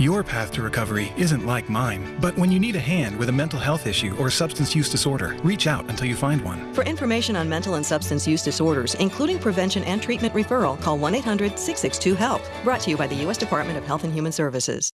Your path to recovery isn't like mine, but when you need a hand with a mental health issue or substance use disorder, reach out until you find one. For information on mental and substance use disorders, including prevention and treatment referral, call 1 800 662 HELP. Brought to you by the U.S. Department of Health and Human Services.